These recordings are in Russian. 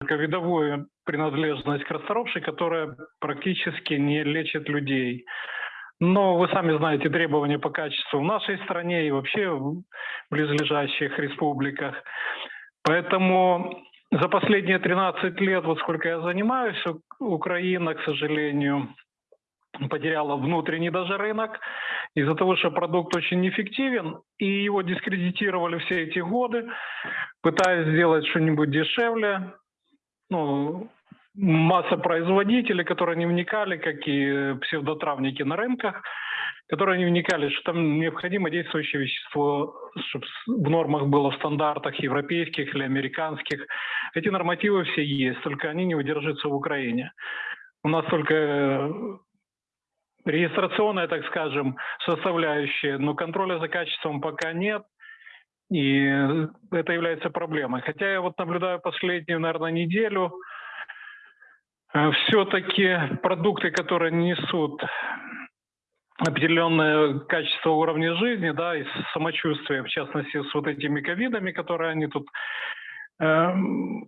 видовую принадлежность к расторопшей, которая практически не лечит людей. Но вы сами знаете требования по качеству в нашей стране и вообще в близлежащих республиках. Поэтому за последние 13 лет, вот сколько я занимаюсь, Украина, к сожалению, потеряла внутренний даже рынок из-за того, что продукт очень неэффективен, и его дискредитировали все эти годы, пытаясь сделать что-нибудь дешевле. Ну, масса производителей, которые не вникали, как и псевдотравники на рынках, которые не вникали, что там необходимо действующее вещество, чтобы в нормах было в стандартах европейских или американских. Эти нормативы все есть, только они не удержатся в Украине. У нас только регистрационная, так скажем, составляющая, но контроля за качеством пока нет. И это является проблемой. Хотя я вот наблюдаю последнюю, наверное, неделю, э, все-таки продукты, которые несут определенное качество уровня жизни, да, и самочувствие, в частности, с вот этими ковидами, которые они тут э,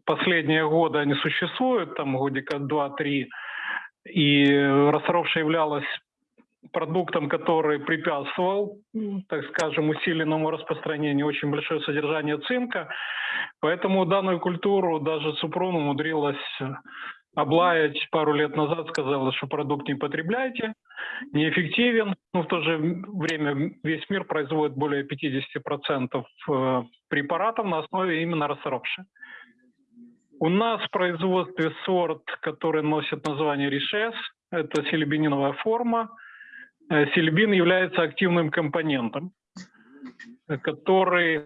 последние годы они существуют, там годика два-три, и расторопша являлась продуктом, который препятствовал, так скажем, усиленному распространению, очень большое содержание цинка. Поэтому данную культуру даже Супрун умудрилась облаять пару лет назад, сказала, что продукт не потребляйте, неэффективен. Но в то же время весь мир производит более 50% э, препаратов на основе именно расторопши. У нас в производстве сорт, который носит название Ришес, это селебининовая форма – сильбин является активным компонентом, который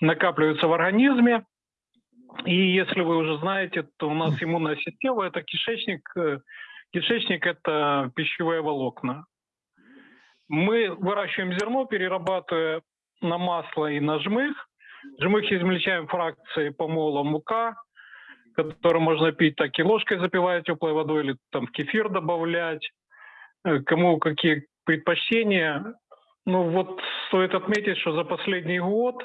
накапливается в организме. И если вы уже знаете, то у нас иммунная система – это кишечник. Э, кишечник – это пищевые волокна. Мы выращиваем зерно, перерабатывая на масло и на жмых. Жмых измельчаем фракции помола мука, который можно пить так и ложкой запивая теплой водой или там в кефир добавлять. Э, кому какие предпочтения. Ну вот стоит отметить, что за последний год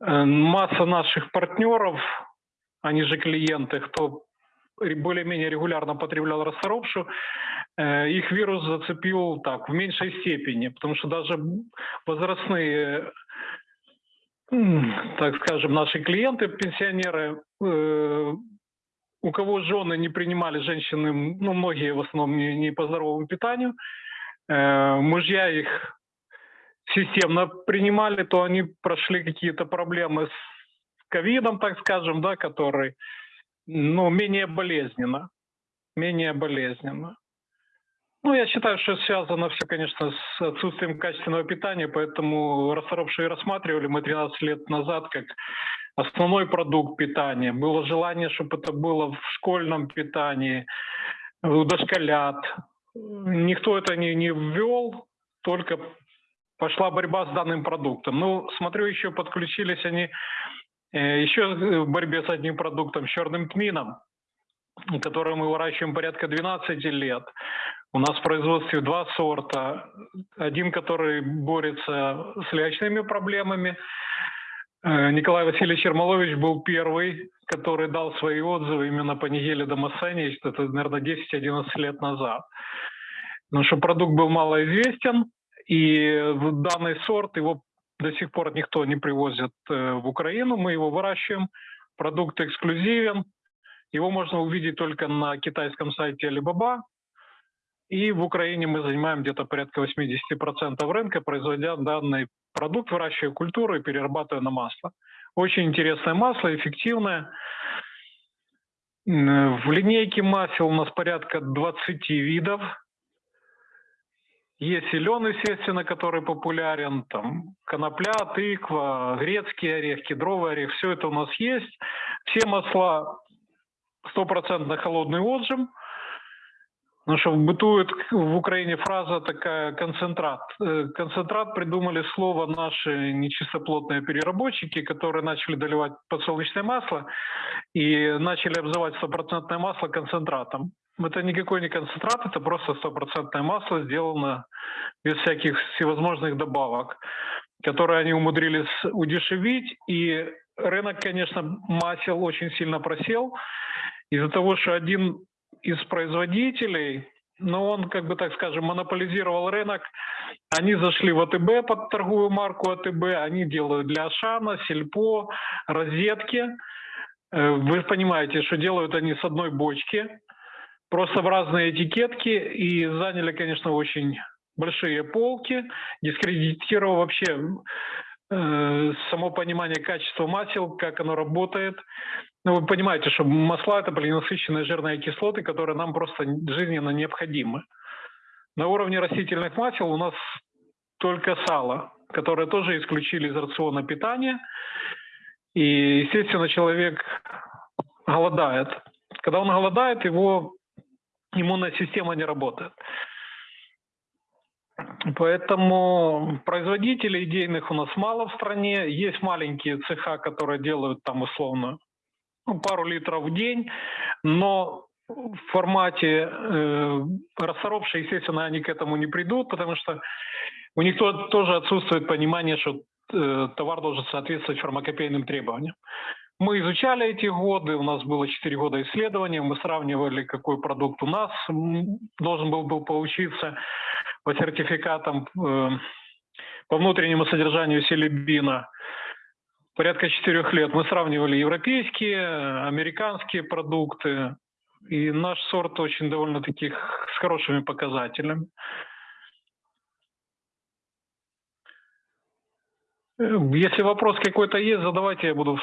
э, масса наших партнеров, они же клиенты, кто более-менее регулярно потреблял расторопшу, э, их вирус зацепил так, в меньшей степени, потому что даже возрастные, так скажем, наши клиенты, пенсионеры, э, у кого жены не принимали женщины, ну, многие в основном не, не по здоровому питанию, мужья их системно принимали, то они прошли какие-то проблемы с ковидом, так скажем, да, который, ну, менее болезненно, менее болезненно. Ну, я считаю, что связано все, конечно, с отсутствием качественного питания, поэтому расторопшие рассматривали мы 13 лет назад как основной продукт питания. Было желание, чтобы это было в школьном питании, у дошколят, никто это не, не ввел, только пошла борьба с данным продуктом. Ну, смотрю, еще подключились они э, еще в борьбе с одним продуктом, с черным тмином, который мы выращиваем порядка 12 лет. У нас в производстве два сорта. Один, который борется с лячными проблемами. Э, Николай Васильевич Ермолович был первый, который дал свои отзывы именно по неделе Дамасени, это, наверное, 10-11 лет назад. Потому что продукт был малоизвестен, и данный сорт, его до сих пор никто не привозит э, в Украину, мы его выращиваем, продукт эксклюзивен, его можно увидеть только на китайском сайте Alibaba, и в Украине мы занимаем где-то порядка 80% рынка, производя данный продукт, выращивая культуру и перерабатывая на масло. Очень интересное масло, эффективное. В линейке масел у нас порядка 20 видов. Есть зеленый, естественно, который популярен, там конопля, тыква, грецкий орех, кедровый орех, все это у нас есть. Все масла стопроцентно холодный отжим. Потому что бытует в Украине фраза такая «концентрат». Э, концентрат придумали слово наши нечистоплотные переработчики, которые начали доливать подсолнечное масло и начали обзывать стопроцентное масло концентратом. Это никакой не концентрат, это просто стопроцентное масло, сделано без всяких всевозможных добавок, которые они умудрились удешевить и рынок, конечно, масел очень сильно просел из-за того, что один из производителей, но он, как бы так скажем, монополизировал рынок. Они зашли в АТБ под торговую марку АТБ, они делают для Ашана, Сельпо, розетки. Э, вы понимаете, что делают они с одной бочки, просто в разные этикетки и заняли, конечно, очень большие полки, дискредитировав вообще э, само понимание качества масел, как оно работает. Ну, вы понимаете, что масла – это полинасыщенные жирные кислоты, которые нам просто жизненно необходимы. На уровне растительных масел у нас только сало, которое тоже исключили из рациона питания. И, естественно, человек голодает. Когда он голодает, его иммунная система не работает. Поэтому производителей идейных у нас мало в стране. Есть маленькие цеха, которые делают там условно ну, пару литров в день, но в формате э, расторопшие, естественно, они к этому не придут, потому что у них тоже отсутствует понимание, что э, товар должен соответствовать фармакопейным требованиям. Мы изучали эти годы, у нас было 4 года исследований, мы сравнивали, какой продукт у нас должен был, был получиться по сертификатам э, по внутреннему содержанию селебина. Порядка четырех лет мы сравнивали европейские, американские продукты, и наш сорт очень довольно таких с хорошими показателями. Э, если вопрос какой-то есть, задавайте, я буду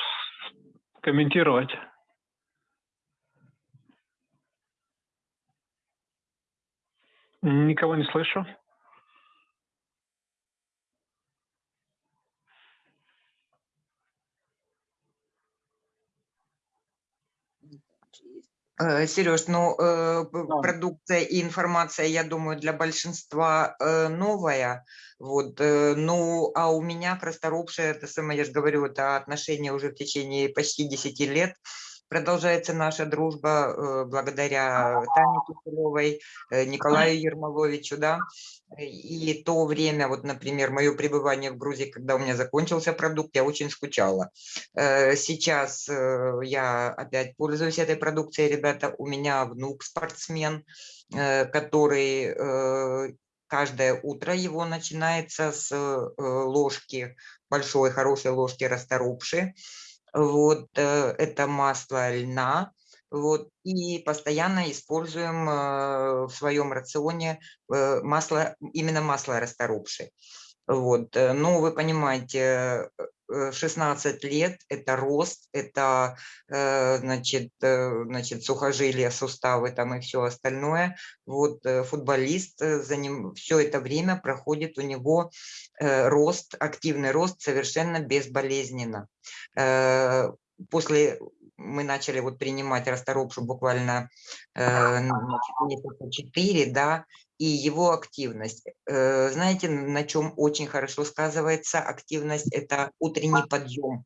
комментировать. Никого не слышу. Сереж, ну, э, да. продукция и информация, я думаю, для большинства э, новая. Вот, ну, а у меня к это самое, я же говорю, это отношения уже в течение почти 10 лет. Продолжается наша дружба благодаря Тане Киселевой, Николаю Ермоловичу, да. И то время, вот, например, мое пребывание в Грузии, когда у меня закончился продукт, я очень скучала. Э, сейчас э, я опять пользуюсь этой продукцией, ребята. У меня внук спортсмен, э, который каждое утро его начинается с ложки, большой хорошей ложки расторопши. Вот это масло льна, вот, и постоянно используем э, в своем рационе э, масло, именно масло расторопши. Вот, э, ну, вы понимаете, 16 лет – это рост, это значит, значит, сухожилия, суставы там и все остальное. Вот футболист за ним все это время проходит у него рост, активный рост совершенно безболезненно. После мы начали вот принимать расторопшу буквально э, месяца 4, да, и его активность. Э, знаете, на чем очень хорошо сказывается активность? Это утренний подъем.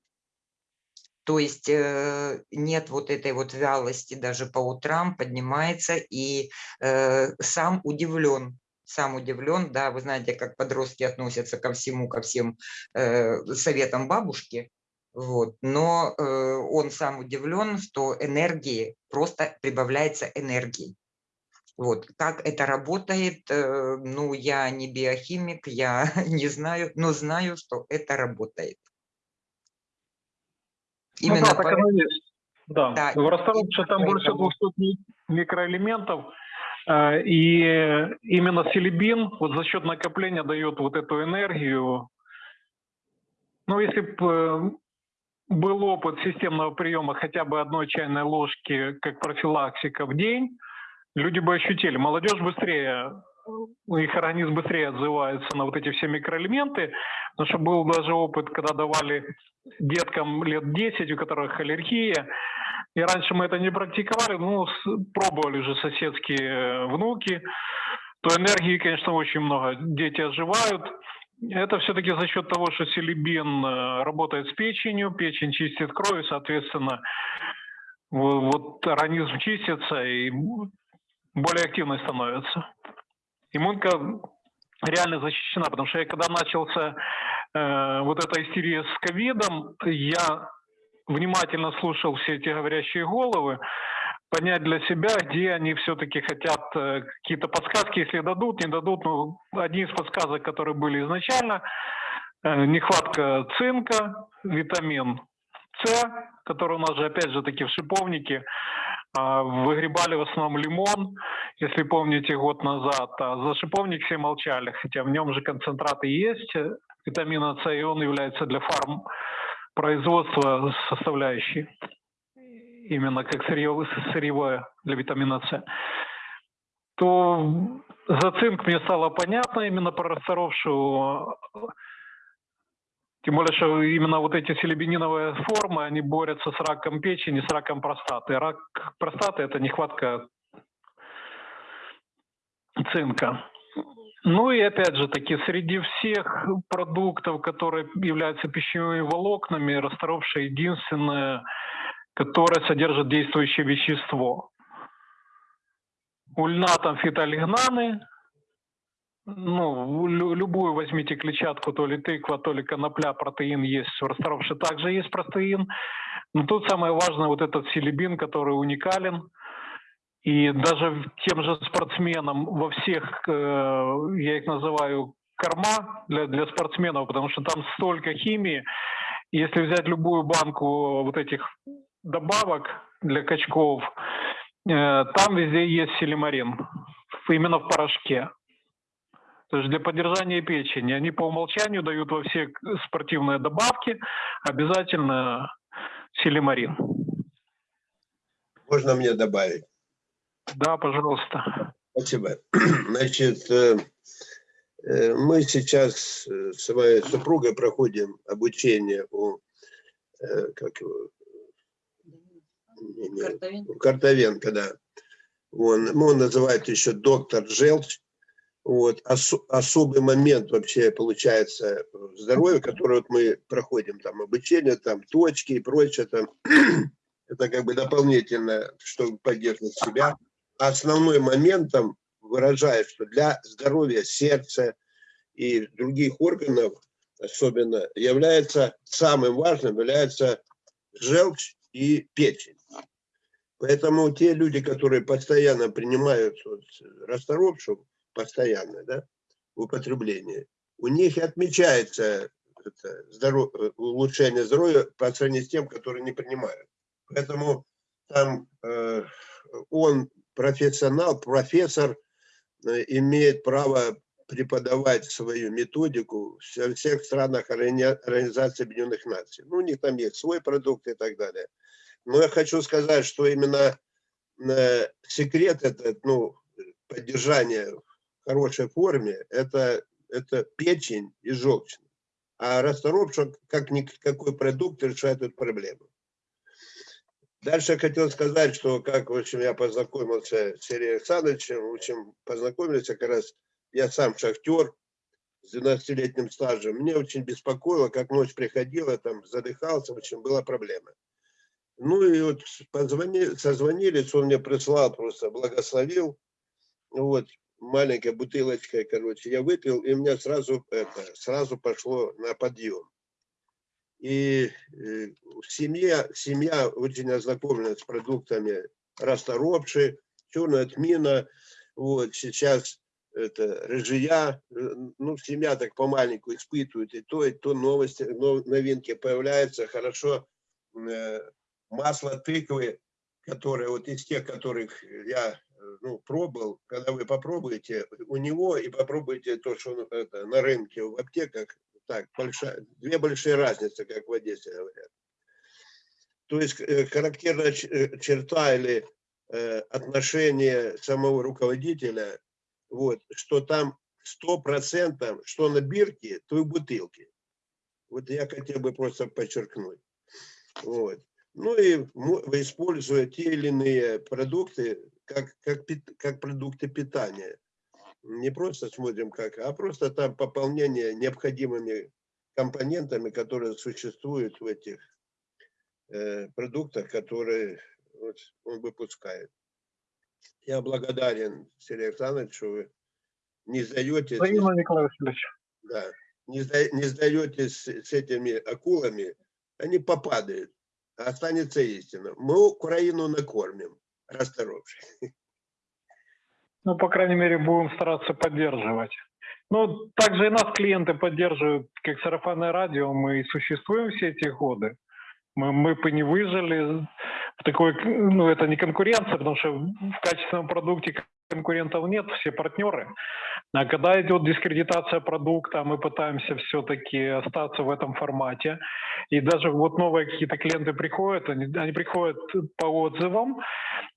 То есть э, нет вот этой вот вялости даже по утрам, поднимается и э, сам удивлен, сам удивлен, да, вы знаете, как подростки относятся ко всему, ко всем советам бабушки, вот. Но он сам удивлен, что энергии, просто прибавляется энергии. Вот. Как это работает, э, ну, я не биохимик, я не знаю, но знаю, что это работает. Ну Именно ну, да, так оно есть. Да, да в Ростове там больше 200 микроэлементов, э, и именно селебин вот за счет накопления дает вот эту энергию. Ну, если бы э, был опыт системного приема хотя бы одной чайной ложки как профилактика в день, люди бы ощутили. Молодежь быстрее, их организм быстрее отзывается на вот эти все микроэлементы, потому что был даже опыт, когда давали деткам лет 10, у которых аллергия, и раньше мы это не практиковали, ну, пробовали же соседские внуки, то энергии, конечно, очень много. Дети оживают, это все-таки за счет того, что селебин э, работает с печенью, печень чистит кровь, соответственно, вот организм чистится и более активной становится. Иммунка реально защищена, потому что я когда начался э, вот эта истерия с ковидом, я внимательно слушал все эти говорящие головы, понять для себя, где они все-таки хотят э, какие-то подсказки, если дадут, не дадут. Ну, одни из подсказок, которые были изначально, э, нехватка цинка, витамин С, который у нас же опять же таки в шиповнике, выгребали в основном лимон, если помните, год назад. А за шиповник все молчали, хотя в нем же концентраты есть витамина С, и он является для фарм производства составляющей, именно как сырьевое, сырьевое для витамина С, то за цинк мне стало понятно именно про расторовшую тем более, что именно вот эти селебениновые формы, они борются с раком печени, с раком простаты. Рак простаты – это нехватка цинка. Ну и опять же таки, среди всех продуктов, которые являются пищевыми волокнами, расторовшая единственное, которое содержит действующее вещество. У льна там фитолигнаны, ну, любую возьмите клетчатку, то ли тыква, то ли конопля, протеин есть, в расторопше также есть протеин. Но тут самое важное вот этот селебин, который уникален. И даже тем же спортсменам во всех, э, я их называю корма для, для спортсменов, потому что там столько химии. Если взять любую банку вот этих добавок для качков, э, там везде есть селимарин, именно в порошке. То есть для поддержания печени они по умолчанию дают во все спортивные добавки обязательно силимарин. Можно мне добавить? Да, пожалуйста. Спасибо. Значит, э, э, мы сейчас с моей супругой проходим обучение у как его, Картовенко. Картовенко, да. Он, он называет еще доктор Желчь. Вот, ос, особый момент вообще получается здоровье, который вот мы проходим, там обучение, там точки и прочее, там, это как бы дополнительно, чтобы поддерживать себя. Основной момент там выражает, что для здоровья сердца и других органов особенно является самым важным, является желчь и печень. Поэтому те люди, которые постоянно принимают вот, расторопшу, постоянно, да, в употреблении, у них отмечается это здоров... улучшение здоровья по сравнению с тем, которые не принимают. Поэтому там э, он профессионал, профессор, э, имеет право преподавать свою методику во всех странах Организации Объединенных Наций. Ну, у них там есть свой продукт и так далее. Но я хочу сказать, что именно э, секрет этот, ну, поддержания хорошей форме, это, это печень и желчная. А расторопша, как никакой продукт, решает эту проблему. Дальше я хотел сказать, что как в общем, я познакомился с Сергеем Александровичем, в общем, познакомился как раз, я сам шахтер с 12-летним стажем. Мне очень беспокоило, как ночь приходила, там задыхался, в общем, была проблема. Ну и вот позвонили, созвонились, он мне прислал, просто благословил. Вот, маленькая бутылочка, короче, я выпил, и у меня сразу, это, сразу пошло на подъем. И э, семья, семья очень ознакомлена с продуктами расторопши, черная тмина, вот, сейчас это рыжия, э, ну, семья так помаленьку испытывает, и то, и то новости, новинки появляются, хорошо, э, масло тыквы, которое вот из тех, которых я ну, пробовал, когда вы попробуете у него и попробуйте то, что это, на рынке в аптеках, так, большая, две большие разницы, как в Одессе говорят. То есть э, характерная э, черта или э, отношение самого руководителя, вот, что там сто процентов, что на бирке, то и в бутылке. Вот я хотел бы просто подчеркнуть. Вот. Ну и используя те или иные продукты, как, как, как продукты питания. Не просто смотрим как, а просто там пополнение необходимыми компонентами, которые существуют в этих э, продуктах, которые вот, он выпускает. Я благодарен, Сергей Александрович, что вы не сдаетесь. Да, не, сда, не сдаетесь с, этими акулами, они попадают. останется истина. Мы Украину накормим, расторопши. Ну, по крайней мере, будем стараться поддерживать. Ну, также и нас клиенты поддерживают, как сарафанное радио, мы и существуем все эти годы. Мы, мы бы не выжили в такой, ну, это не конкуренция, потому что в качественном продукте конкурентов нет, все партнеры. А когда идет дискредитация продукта, мы пытаемся все-таки остаться в этом формате. И даже вот новые какие-то клиенты приходят, они, они приходят по отзывам,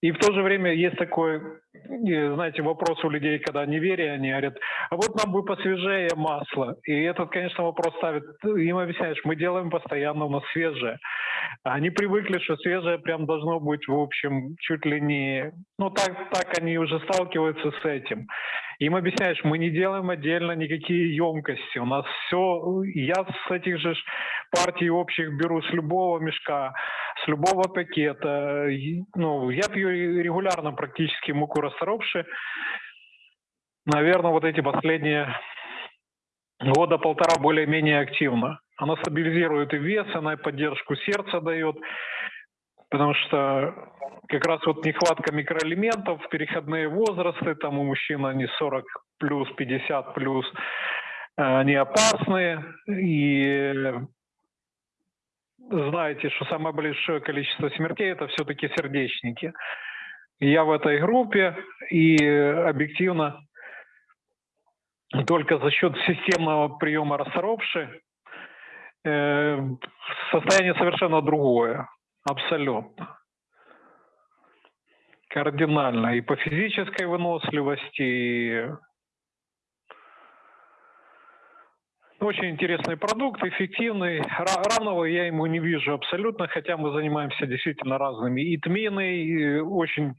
и в то же время есть такой, э, знаете, вопрос у людей, когда неверие, они говорят, а вот нам бы посвежее масло. И этот, конечно, вопрос ставит, им объясняешь, мы делаем постоянно у нас свежее. Они привыкли, что свежее прям должно быть, в общем, чуть ли не... Ну, так, так они уже сталкиваются с этим. Им объясняешь, мы не делаем отдельно никакие емкости. У нас все... Я с этих же партий общих беру с любого мешка, с любого пакета. Ну, я пью регулярно практически муку расторопши. Наверное, вот эти последние года полтора более-менее активно. Она стабилизирует и вес, она и поддержку сердца дает, потому что как раз вот нехватка микроэлементов, переходные возрасты, там у мужчин они 40 плюс, 50 плюс, э, они опасны, и знаете, что самое большое количество смертей это все-таки сердечники. Я в этой группе, и объективно только за счет системного приема расторопши э, состояние совершенно другое, абсолютно. Кардинально и по физической выносливости, и очень интересный продукт, эффективный. Ра- Равного я ему не вижу абсолютно, хотя мы занимаемся действительно разными. И тмины и очень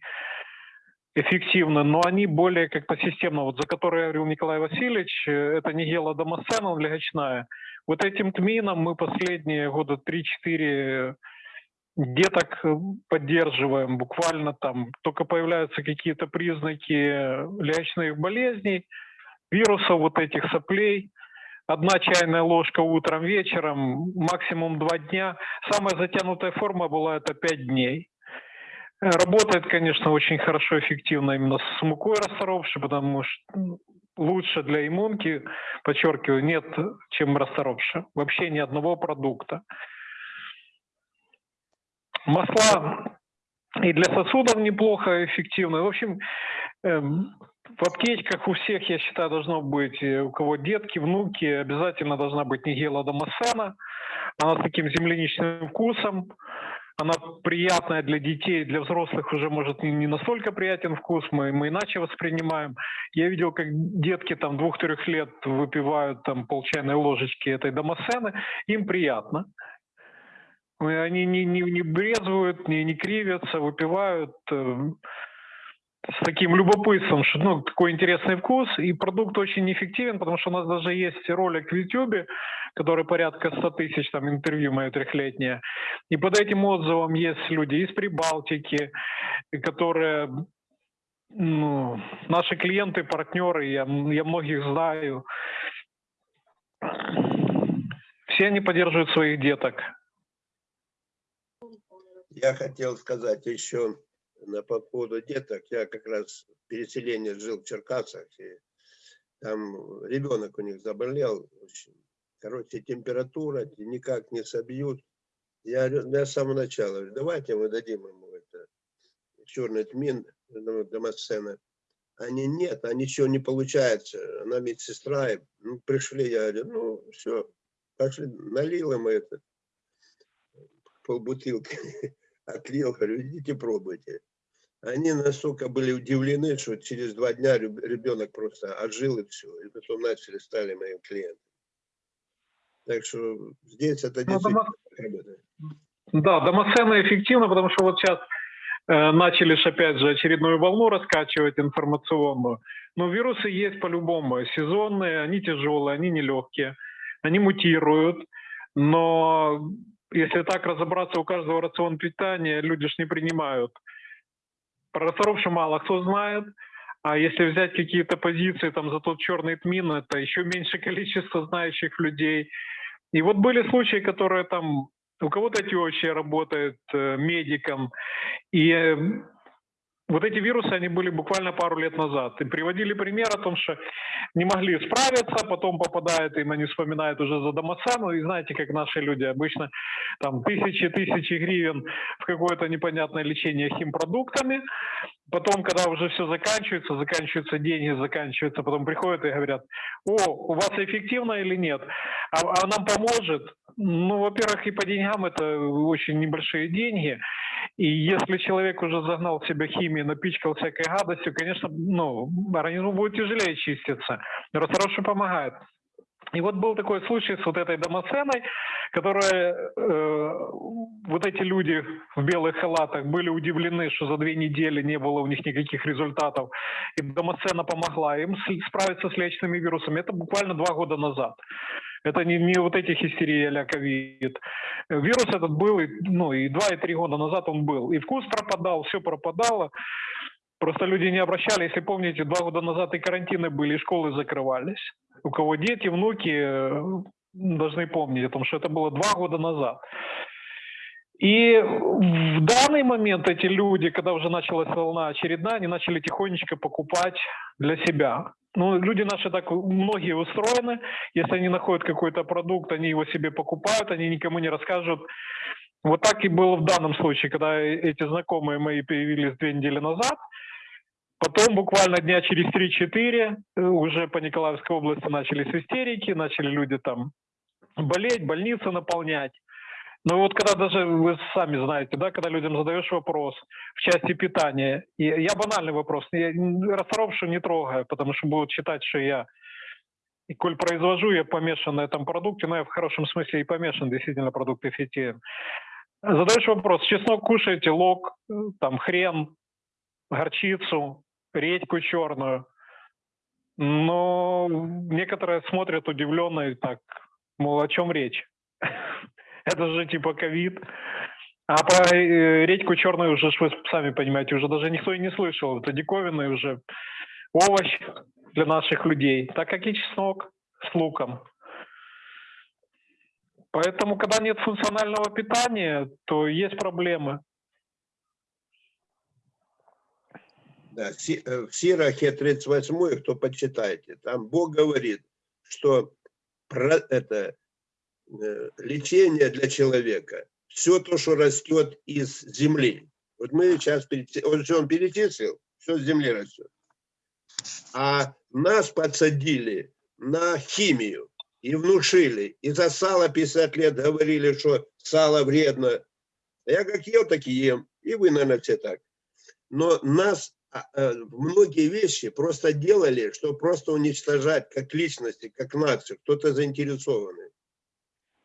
эффективно, но они более как-то системно. Вот за которые говорил Николай Васильевич, э, это не гелодомоцена, он легочная. Вот этим тмином мы последние года 3-4 деток э, поддерживаем, буквально там только появляются какие-то признаки легочных болезней, вирусов вот этих соплей, одна чайная ложка утром, вечером, максимум два дня. Самая затянутая форма была это 5 дней. Э, Работает, конечно, очень хорошо, эффективно именно с мукой расторопшей, потому что м, лучше для иммунки, подчеркиваю, нет, чем расторопша. Вообще ни одного продукта. Масла и для сосудов неплохо эффективны. В общем, эм, в аптечках у всех, я считаю, должно быть, э, у кого детки, внуки, обязательно должна быть нигела домосена. Она с таким земляничным вкусом. Она приятная для детей, для взрослых уже может не настолько приятен вкус, мы, мы иначе воспринимаем. Я видел, как детки там двух-трех лет выпивают там пол чайной ложечки этой домосены, им приятно. И Они не, не, не брезвуют, не, не кривятся, выпивают э, с таким любопытством, что ну, такой интересный вкус, и продукт очень эффективен, потому что у нас даже есть ролик в YouTube, который порядка 100 тысяч, там интервью мое трехлетнее, и под этим отзывом есть люди из Прибалтики, которые ну, наши клиенты, партнеры, я, я многих знаю, все они поддерживают своих деток. Я хотел сказать еще на по поводу деток. Я как раз переселение жил в Черкасах, и там ребенок у них заболел. Короче, температура никак не собьют. Я, я с самого начала говорю, давайте мы дадим ему это черный тмин, ну, домосцена. Они нет, а ничего не получается. Она медсестра, и, ну, пришли, я говорю, ну, все, пошли, налил ему это, полбутылки, отлил, говорю, идите пробуйте. Они настолько были удивлены, что через два дня реб- ребенок просто отжил и все. И потом начали, стали моим клиентом. Так что здесь это Ну, действительно работает. Да, домоцена эффективна, потому что вот сейчас э, начали ж опять же очередную волну раскачивать информационную. Но вирусы есть по-любому. Сезонные, они тяжелые, они нелегкие, они мутируют. Но если так разобраться, у каждого рацион питания люди ж не принимают. Про расторопшу мало кто знает. А если взять какие-то позиции там за тот черный тмин, это еще меньше количество знающих людей. И вот были случаи, которые там у кого-то теща работает э, медиком. И э, вот эти вирусы, они были буквально пару лет назад. И приводили пример о том, что не могли справиться, потом попадают, им они вспоминают уже за домоцену. И знаете, как наши люди обычно там тысячи-тысячи гривен в какое-то непонятное лечение химпродуктами. Потом, когда уже все заканчивается, заканчиваются деньги, заканчивается, потом приходят и говорят, о, у вас эффективно или нет? А, а нам поможет? Ну, во-первых, и по деньгам это очень небольшие деньги. И если человек уже загнал в себя химию, напичкал всякой гадостью, конечно, ну, организму будет тяжелее чиститься. Расторопший помогает. И вот был такой случай с вот этой домоценой, которая, э, вот эти люди в белых халатах были удивлены, что за две недели не было у них никаких результатов. И домоцена помогла им справиться с личными вирусами. Это буквально два года назад. Это не, не вот эти хистерии а ковид. Вирус этот был, ну, и два, и три года назад он был. И вкус пропадал, все пропадало. Просто люди не обращали. Если помните, два года назад и карантины были, и школы закрывались. У кого дети, внуки э, должны помнить о том, что это было два года назад. И в данный момент эти люди, когда уже началась волна очередная, они начали тихонечко покупать для себя. Ну, люди наши так, многие устроены. Если они находят какой-то продукт, они его себе покупают, они никому не расскажут. Вот так и было в данном случае, когда эти знакомые мои появились две недели назад. Потом буквально дня через 3-4 э, уже по Николаевской области начались истерики, начали люди там болеть, больницы наполнять. Ну вот когда даже, вы сами знаете, да, когда людям задаешь вопрос в части питания, и я банальный вопрос, я расторопшую не трогаю, потому что будут считать, что я, и коль произвожу, я помешан на этом продукте, но я в хорошем смысле и помешан действительно продукте фитин. Задаешь вопрос, чеснок кушаете, лук, э, там хрен, горчицу, редьку черную. Но некоторые смотрят удивленно и так, мол, о чем речь? Это же типа ковид. А про э, редьку черную уже, вы сами понимаете, уже даже никто и не слышал. Это диковинный уже овощ для наших людей, так как и чеснок с луком. Поэтому, когда нет функционального питания, то есть проблемы. Да, в Сирахе 38, кто почитайте, там Бог говорит, что про это лечение для человека, все то, что растет из земли. Вот мы сейчас, он же он перечислил, все с земли растет. А нас подсадили на химию и внушили. И за сало 50 лет говорили, что сало вредно. А Я как ел, так и ем. И вы, наверное, все так. Но нас а, э, многие вещи просто делали, чтобы просто уничтожать как личности, как нацию, кто-то заинтересованный.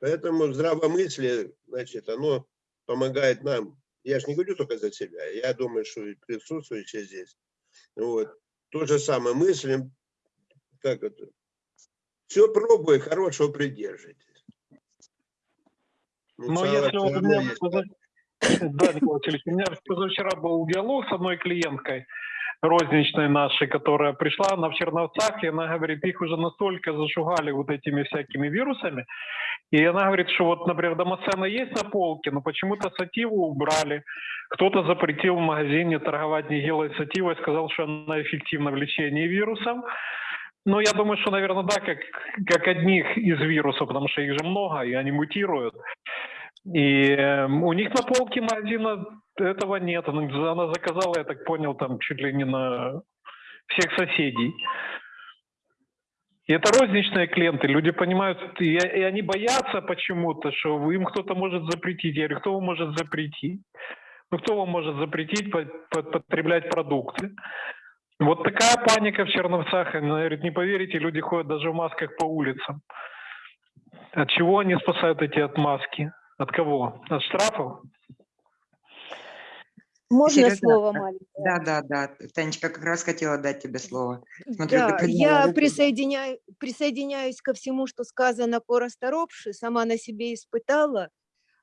Поэтому здравомыслие, значит, оно помогает нам. Я же не говорю только за себя, я думаю, что присутствующие здесь. Вот. То же самое мыслим, как это, все пробуй, хорошего придержитесь. Ну, Но сало если вот у меня, есть. да, Николай Васильевич, у меня позавчера был диалог с одной клиенткой розничной нашей, которая пришла, она в Черновцах, и она говорит, их уже настолько зашугали вот этими всякими вирусами, и она говорит, что вот, например, домоцена есть на полке, но почему-то сативу убрали, кто-то запретил в магазине торговать нигилой сативой, сказал, что она эффективна в лечении вирусом, ну, я думаю, что, наверное, да, как, как одних из вирусов, потому что их же много, и они мутируют. И э, у них на полке магазина этого нет. Она она заказала, я так понял, там чуть ли не на всех соседей. И это розничные клиенты, люди понимают, и, они боятся почему-то, что им кто-то может запретить. Я говорю, кто вам может запретить? Ну, кто вам может запретить по- по- потреблять продукты? Вот такая паника в Черновцах. Она говорит, не поверите, люди ходят даже в масках по улицам. От чего они спасают эти отмазки? От кого? От штрафов? Можно Сережа, слово да. маленькое? Да, да, да. Танечка как раз хотела дать тебе слово. Смотрю, Да, я руку. присоединяю, присоединяюсь ко всему, что сказано по расторопше, сама на себе испытала,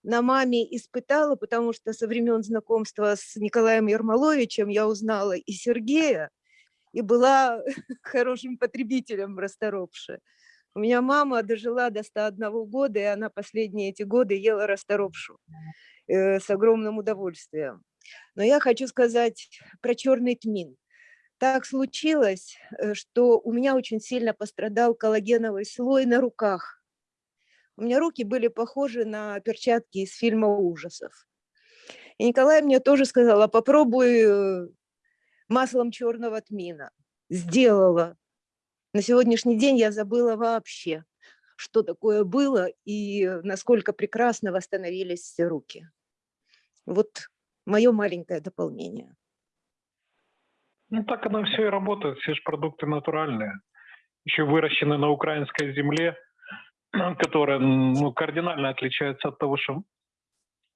на маме испытала, потому что со времен знакомства с Николаем Ермоловичем я узнала и Сергея, и была хорошим потребителем расторопши. У меня мама дожила до 101 года, и она последние эти годы ела расторопшу э, с огромным удовольствием. Но я хочу сказать про черный тмин. Так случилось, э, что у меня очень сильно пострадал коллагеновый слой на руках. У меня руки были похожи на перчатки из фильма ужасов. И Николай мне тоже сказал, а попробуй э, маслом черного тмина. Сделала. На сегодняшний день я забыла вообще, что такое было и насколько прекрасно восстановились руки. Вот мое маленькое дополнение. Ну, так оно все и работает. Все же продукты натуральные. Еще выращены на украинской земле, которая ну, кардинально отличается от того, что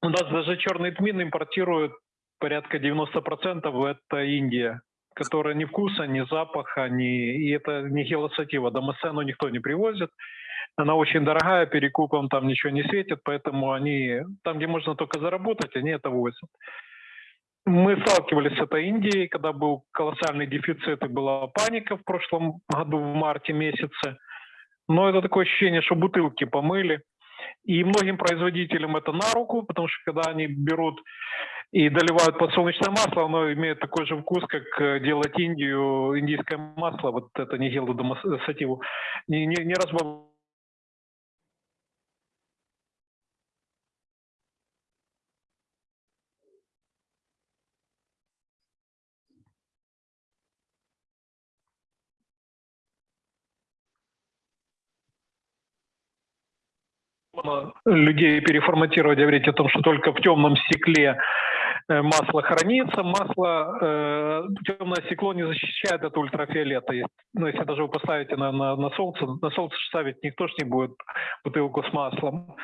у нас даже черный тмин импортируют порядка 90% это Индия, которая ни вкуса, ни запаха, ни... и это не хилосатива. Домосцену никто не привозит. Она очень дорогая, перекупом там ничего не светит, поэтому они, там, где можно только заработать, они это возят. Мы сталкивались с этой Индией, когда был колоссальный дефицит и была паника в прошлом году, в марте месяце. Но это такое ощущение, что бутылки помыли. И многим производителям это на руку, потому что когда они берут и доливают подсолнечное масло, оно имеет такой же вкус, как э, делать Индию, индийское масло, вот это не гелодомасативу, не, не, не разбавляют людей переформатировать, говорить о том, что только в темном стекле э, масло хранится. Масло, э, темное стекло не защищает от ультрафиолета. Ну, если даже вы поставите на, на, на солнце, на солнце ставить никто ж не будет бутылку с маслом.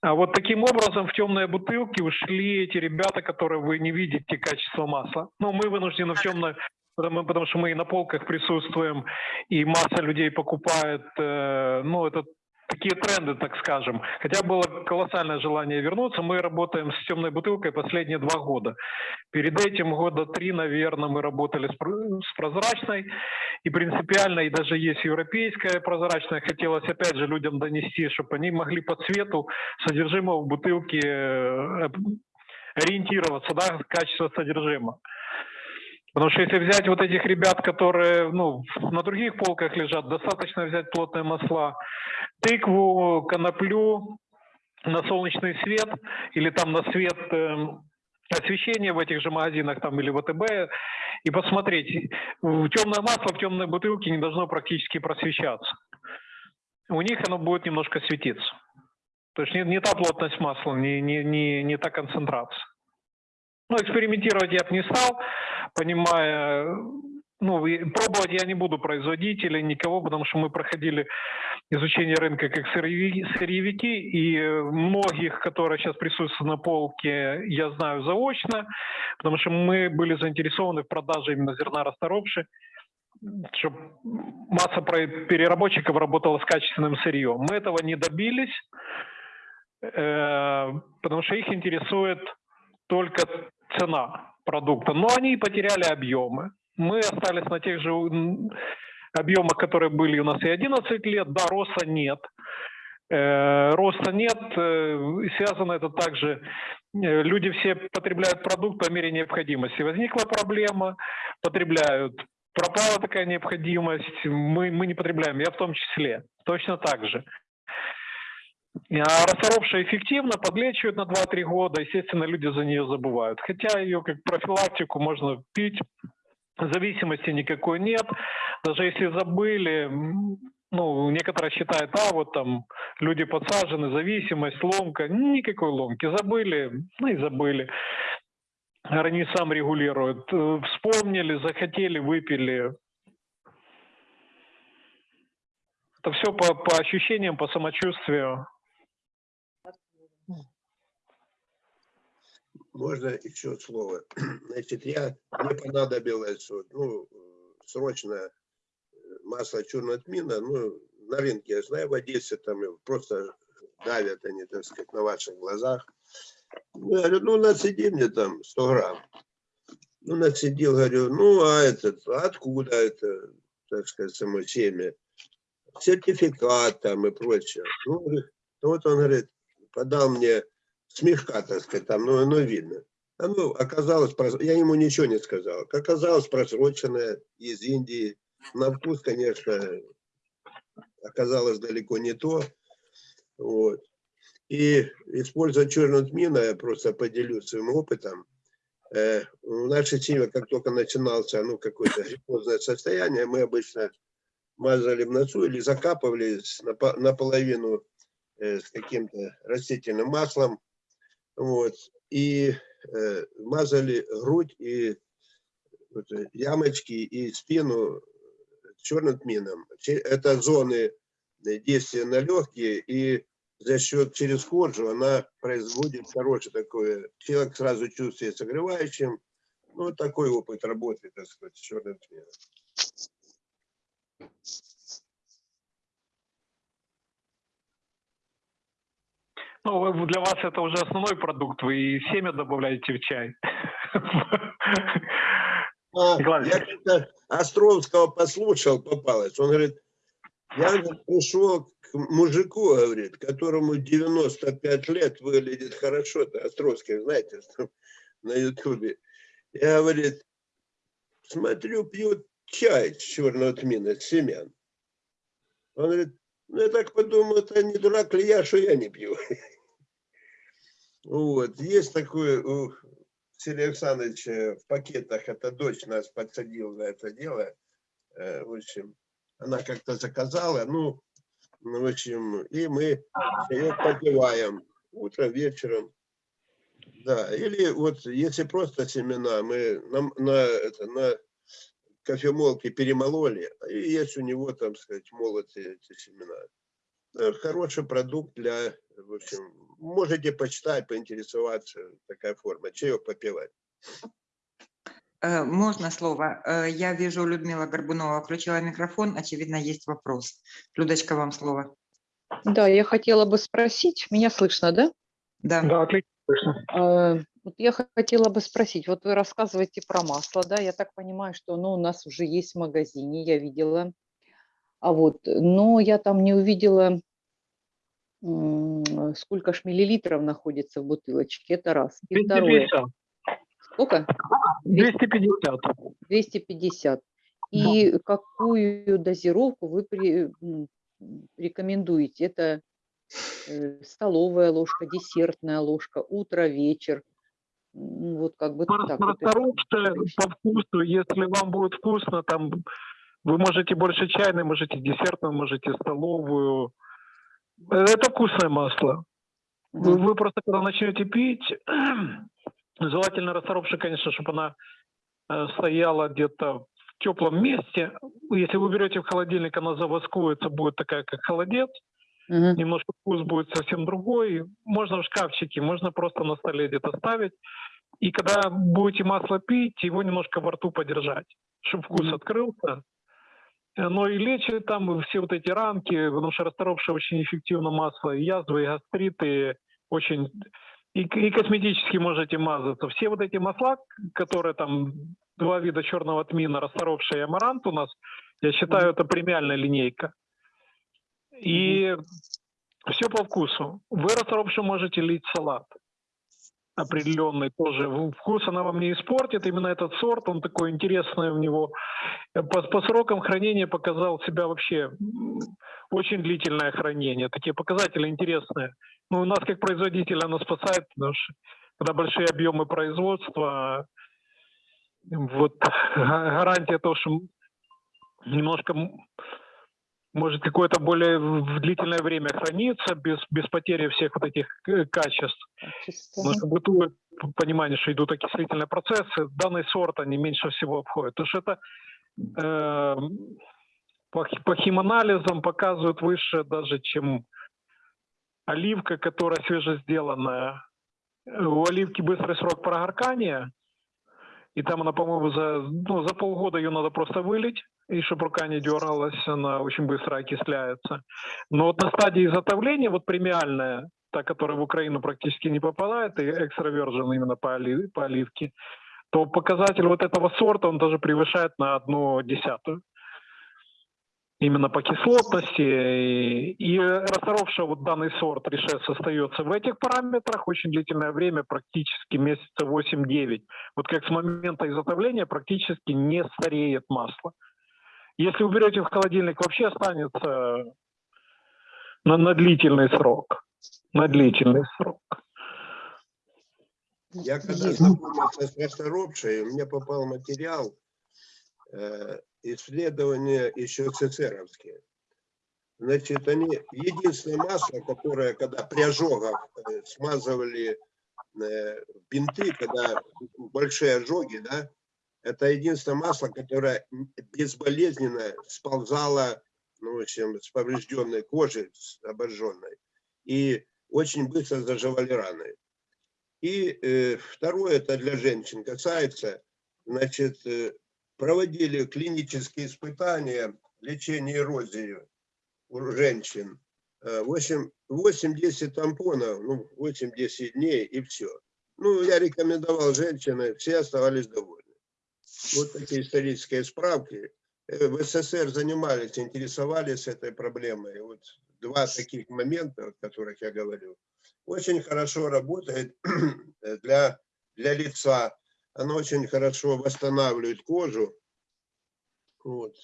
А вот таким образом в темные бутылки ушли эти ребята, которые вы не видите качество масла. Ну, мы вынуждены в темное потому, потому что мы и на полках присутствуем, и масса людей покупает, э, ну, это такие тренды, так скажем. Хотя было колоссальное желание вернуться. Мы работаем с темной бутылкой последние два года. Перед этим года три, наверное, мы работали с прозрачной. И принципиально, и даже есть европейская прозрачная. Хотелось опять же людям донести, чтобы они могли по цвету содержимого в бутылке э, ориентироваться, да, качество содержимого. Потому что если взять вот этих ребят, которые ну, на других полках лежат, достаточно взять плотные масла, тыкву, коноплю, на солнечный свет или там на свет э, освещения в этих же магазинах там или ВТБ и посмотреть. Темное масло в темной бутылке не должно практически просвещаться. У них оно будет немножко светиться. То есть не, не та плотность масла, не, не, не, не та концентрация. Ну, экспериментировать я бы не стал, понимая, ну, пробовать я не буду производителей, никого, потому что мы проходили изучение рынка как сырьевики, и многих, которые сейчас присутствуют на полке, я знаю заочно, потому что мы были заинтересованы в продаже именно зерна расторопши, чтобы масса переработчиков работала с качественным сырьем. Мы этого не добились, э, потому что их интересует только цена продукта. Но они потеряли объемы. Мы остались на тех же объемах, которые были у нас и 11 лет. Да, роста нет. Э, роста нет. Э, связано это также, э, люди все потребляют продукт по мере необходимости. Возникла проблема, потребляют. Пропала такая необходимость, мы, мы не потребляем, я в том числе. Точно так же. А расторопшая эффективно, подлечивает на 2-3 года, естественно, люди за нее забывают. Хотя ее как профилактику можно пить, зависимости никакой нет. Даже если забыли, ну, некоторые считают, а вот там люди подсажены, зависимость, ломка. Никакой ломки. Забыли, ну и забыли. Они сам регулируют. Вспомнили, захотели, выпили. Это все по, по ощущениям, по самочувствию. Можно еще слово? Значит, я, мне понадобилось вот, ну, срочно э, масло черного тмина, ну, на рынке, я знаю, в Одессе там просто давят они, так сказать, на ваших глазах. Ну, я говорю, ну, нацеди мне там 100 грамм. Ну, нацедил, говорю, ну, а этот, откуда это, так сказать, само семя? сертификат там и прочее. Ну, вот он говорит, подал мне смешка, так сказать, там, ну, оно видно. Оно оказалось, я ему ничего не сказал, оказалось просроченное из Индии. На вкус, конечно, оказалось далеко не то. Вот. И используя черную тмину, я просто поделюсь своим опытом. Э, в нашей семье, как только начинался ну, какое-то гриппозное состояние, мы обычно мазали в носу или напо- наполовину э, с каким-то растительным маслом. Вот. И э, мазали грудь и вот, э, ямочки и спину черным тмином. Это зоны э, действия на легкие, и за счет через кожу она производит хорошее такое, человек сразу чувствует согревающим. Ну, вот такой опыт работы, так сказать, с черным тмином. Ну, для вас это уже основной продукт, вы и семя добавляете в чай. А, я Островского послушал, попалось. Он говорит, я пришел к мужику, говорит, которому 95 лет выглядит хорошо. Островский, знаете, на Ютубе. Я, говорит, смотрю, пьют чай с черного тмина, с семян. Он говорит, ну я так подумал, это не дурак ли я, что я не пью. Вот, есть такое у Сергея Александровича в пакетах, это дочь нас подсадила на это дело. Э, В общем, она как-то заказала, ну, ну, в общем, и мы ее попиваем утром, вечером. Да, или вот если просто семена, мы на, на, это, на кофемолке перемололи, и есть у него, там сказать, молотые эти семена. Э, Хороший продукт для, в общем, можете почитать, поинтересоваться, такая форма, чаек попивать. Э, Можно слово? Э, Я вижу, Людмила Горбунова включила микрофон. Очевидно, есть вопрос. Людочка, вам слово. Да, я хотела бы спросить, меня слышно, да? Да. Да, отлично. слышно. Э, Вот я хотела бы спросить, вот вы рассказываете про масло, да, я так понимаю, что оно у нас уже есть в магазине, я видела, а вот, но я там не увидела, сколько ж миллилитров находится в бутылочке, это раз. И второе, 250. сколько? 250. 250. И какую дозировку вы при- рекомендуете? Это э, столовая ложка, десертная ложка, утро, вечер. Вот как бы так. вот это. Расторопшее по вкусу, если вам будет вкусно, там вы можете больше чайной, можете десертную, можете столовую. Это вкусное масло. Вы, вы просто когда начнете пить, желательно расторопшая, конечно, чтобы она э, стояла где-то в теплом месте. Если вы берете в холодильник, она завоскуется, будет такая, как холодец. Мгм. немножко вкус будет совсем другой. Можно в шкафчике, можно просто на столе где-то ставить. И когда будете масло пить, его немножко во рту подержать, чтобы вкус Мгм. открылся. Оно и лечит там все вот эти ранки, потому что расторопшее очень эффективно масло, и язвы, и гастриты, очень... И, и косметически можете мазаться. Все вот эти масла, которые там, два вида черного тмина, расторопшее и амарант у нас, я считаю, это премиальная линейка. И все по вкусу. Вы расторопшую можете лить салат определенный тоже. Вкус она вам не испортит. Именно этот сорт, он такой интересный у него. Э, По, по срокам хранения показал себя вообще очень длительное хранение. Такие показатели интересные. Ну, у нас как производителя оно спасает, потому что когда большие объемы производства, вот га- гарантия того, что немножко может какое-то более длительное время храниться без, без потери всех вот этих э, качеств. Качество. Потому что бытует понимание, что идут окислительные процессы. Данный сорт они меньше всего обходят. Потому что это э, по, по химанализам показывают выше даже, чем оливка, которая свежесделанная. У оливки быстрый срок прогоркания, и там она, по-моему, за, ну, за полгода ее надо просто вылить, и чтобы рука не дергалась, она очень быстро окисляется. Но вот на стадии изготовления, вот премиальная, та, которая в Украину практически не попадает, и экстравержен именно по, оли- по оливке, то показатель вот этого сорта, он даже превышает на одну десятую. именно по кислотности. И, и расторопшая вот данный сорт решес остается в этих параметрах очень длительное время, практически месяца 8-9. Вот как с момента изготовления практически не стареет масло. Если уберете в холодильник, вообще останется на, на длительный срок. На длительный срок. Я когда знакомился с расторопшей, мне попал материал, э, исследования еще ЦЦРовские. Значит, они единственное масло, которое, когда при ожогах э, смазывали э, бинты, когда большие ожоги, да, это единственное масло, которое безболезненно сползало, ну, в общем, с поврежденной кожи, с обожженной, и очень быстро заживали раны. И э, второе, это для женщин касается, значит, э, проводили клинические испытания лечения эрозии у женщин. Э, восемь- 8-10 тампонов, ну, 8-10 дней и все. Ну, я рекомендовал женщины, все оставались довольны. Вот такие исторические справки. Э, В СССР занимались, интересовались этой проблемой. Вот два таких момента, о которых я говорю. Очень хорошо работает для, для лица. Оно очень хорошо восстанавливает кожу. Вот.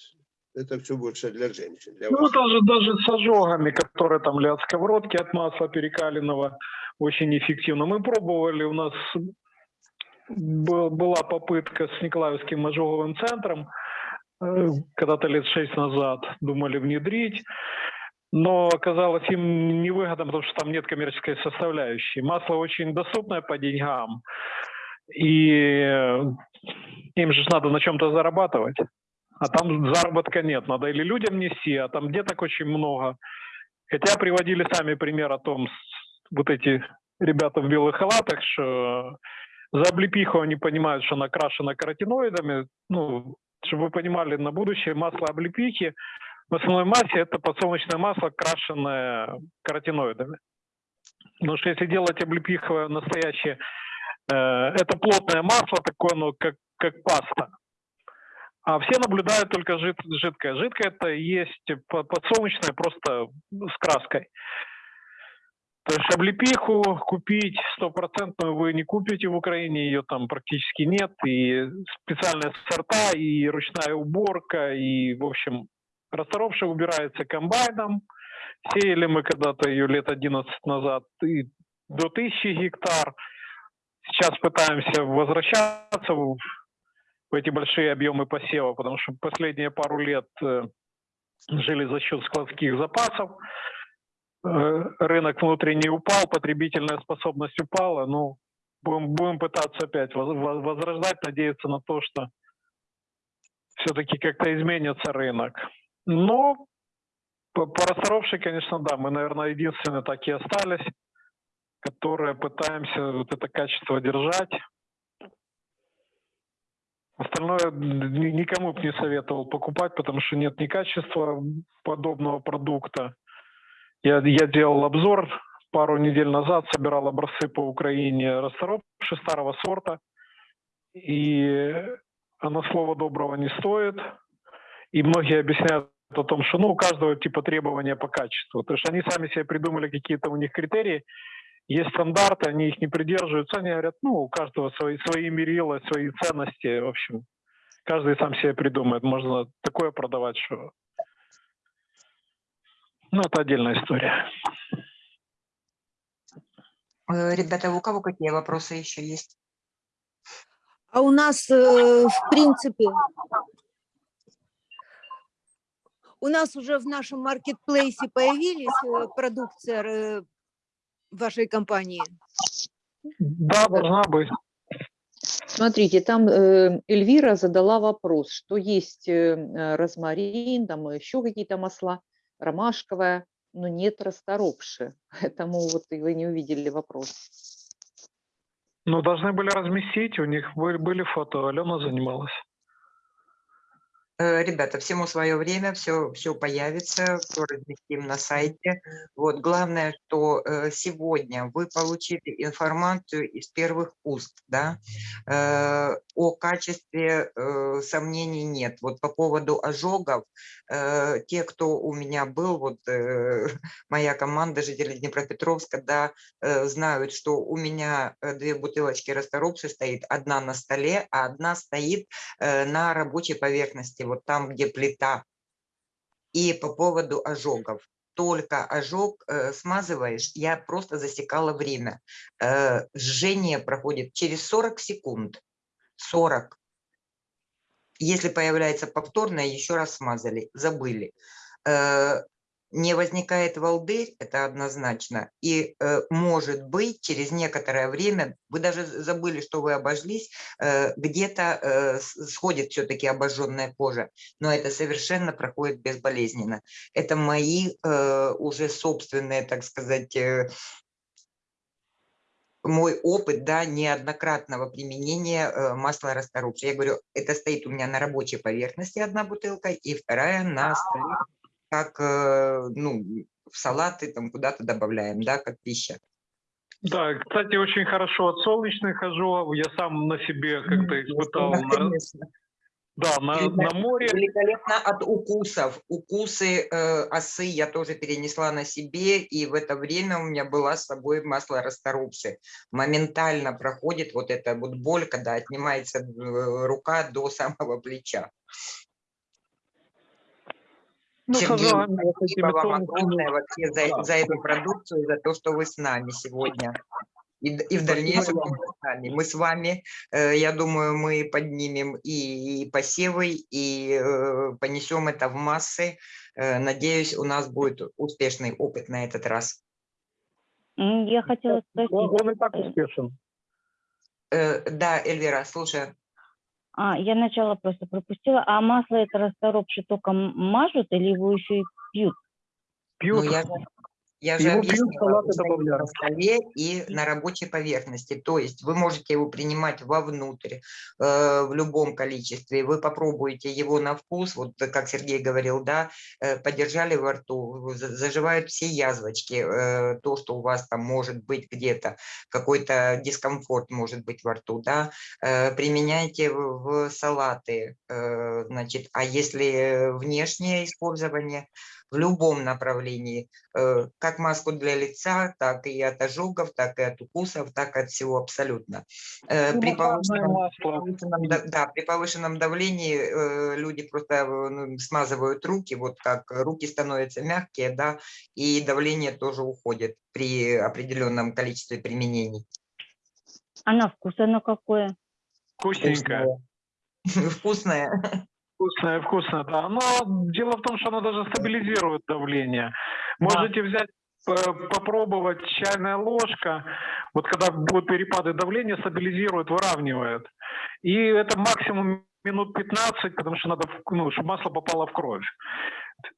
Это все больше для женщин. Для Ну, вас. даже, даже с ожогами, которые там для сковородки от масла перекаленного, очень эффективно. Мы пробовали, у нас была попытка с Николаевским ожоговым центром, э, когда-то лет шесть назад думали внедрить, но оказалось им невыгодно, потому что там нет коммерческой составляющей. Масло очень доступное по деньгам, и э, им же надо на чем-то зарабатывать. А там заработка нет, надо или людям нести, а там деток очень много. Хотя приводили сами пример о том, вот эти ребята в белых халатах, что за облепиху они понимают, что она окрашена каротиноидами. Ну, чтобы вы понимали, на будущее масло облепихи в основной массе это подсолнечное масло, крашенное каротиноидами. Потому что если делать облепиховое настоящее, э, это плотное масло такое, ну, как, как паста. А все наблюдают только жид, жидкое. Жидкое это есть по- подсолнечное просто с краской. То есть облепиху купить стопроцентную вы не купите в Украине, ее там практически нет. И специальные сорта, и ручная уборка, и, в общем, расторопшая убирается комбайном. Сеяли мы когда-то ее лет 11 назад и до 1000 гектар. Сейчас пытаемся возвращаться в в эти большие объемы посева, потому что последние пару лет э, жили за счет складских запасов. Э, Рынок внутренний упал, потребительная способность упала. Ну, будем, будем пытаться опять воз- воз- возрождать, надеяться на то, что все-таки как-то изменится рынок. Но по, по конечно, да, мы, наверное, единственные так и остались, которые пытаемся вот это качество держать. Остальное ни- никому бы не советовал покупать, потому что нет ни качества подобного продукта. Я, я делал обзор пару недель назад, собирал образцы по Украине расторопши старого сорта. И оно слова доброго не стоит. И многие объясняют о том, что ну, у каждого типа требования по качеству. То есть они сами себе придумали какие-то у них критерии, есть стандарты, они их не придерживаются, они говорят, ну, у каждого свои, свои мерила, свои ценности, в общем, каждый сам себе придумает, можно такое продавать, что... Ну, это отдельная история. Э, Ребята, у кого какие вопросы еще есть? А у нас, э, в принципе, у нас уже в нашем маркетплейсе появились э, продукция вашей компании. Да, должна быть. Смотрите, там Эльвира задала вопрос, что есть розмарин, там еще какие-то масла, ромашковая, но нет расторопши. Поэтому вот и вы не увидели вопрос. Ну, должны были разместить, у них были фото, Алена занималась. Э, Ребята, всему свое время, все, все появится, все разместим на сайте. Вот, главное, что э, сегодня вы получили информацию из первых уст, да, Э, о качестве сомнений нет. Вот по поводу ожогов, те, кто у меня был, вот моя команда жителей Днепропетровска, да, знают, что у меня две бутылочки расторопши стоит, одна на столе, а одна стоит на рабочей поверхности, вот там, где плита. И по поводу ожогов. Только ожог э, смазываешь, я просто засекала время. Э, жжение проходит через 40 секунд. 40. Если появляется повторное, еще раз смазали, забыли. Э, не возникает волдырь, это однозначно. И э, может быть, через некоторое время, вы даже забыли, что вы обожглись, э, где-то э, сходит все-таки обожженная кожа, но это совершенно проходит безболезненно. Это мои э, уже собственные, так сказать, э, мой опыт, да, неоднократного применения э, масла расторопши. Я говорю, это стоит у меня на рабочей поверхности одна бутылка, и вторая на столе, как, э, ну, в салаты там куда-то добавляем, да, как пища. Да, кстати, очень хорошо от солнечных ожогов. Я сам на себе как-то испытал. конечно. да, на, на море. Великолепно от укусов. Укусы э, осы я тоже перенесла на себе, и в это время у меня была с собой масло расторопши. Моментально проходит вот эта вот боль, когда отнимается э, рука до самого плеча. Ну, Сергей, спасибо вам огромное вообще за, Да. за эту продукцию, за то, что вы с нами сегодня. И, и в дальнейшем тоже с нами. Мы с вами, я думаю, мы поднимем и, и посевы, и э, понесем это в массы. Э, Надеюсь, у нас будет успешный опыт на этот раз. Я хотела спросить, он и так успешен. Э, Да, Эльвира, слушаю. А, я начало просто пропустила, а масло это расторопши только мажут или его еще и пьют? Пьют. Ну, я я же Его объяснила, на столе и на рабочей поверхности. То есть вы можете его принимать вовнутрь э, в любом количестве. Вы попробуете его на вкус, вот как Сергей говорил, да, э, подержали во рту, за- заживают все язвочки, э, то, что у вас там может быть где-то, какой-то дискомфорт может быть во рту, да, э, применяйте в, в салаты, э, значит, а если внешнее использование, в любом направлении, э, как маску для лица, так и от ожогов, так и от укусов, так и от всего абсолютно. Э, Ну, При повышенном, да, при повышенном давлении э, люди просто ну, смазывают руки, вот как руки становятся мягкие, да, и давление тоже уходит при определенном количестве применений. А на вкус оно какое? Вкусненькое. Вкусное. Вкусное, вкусно, да. Но дело в том, что оно даже стабилизирует давление. Можете взять, э, попробовать чайная ложка, вот когда будут перепады давления, стабилизирует, выравнивает. И это максимум минут 15, потому что надо, ну, чтобы масло попало в кровь.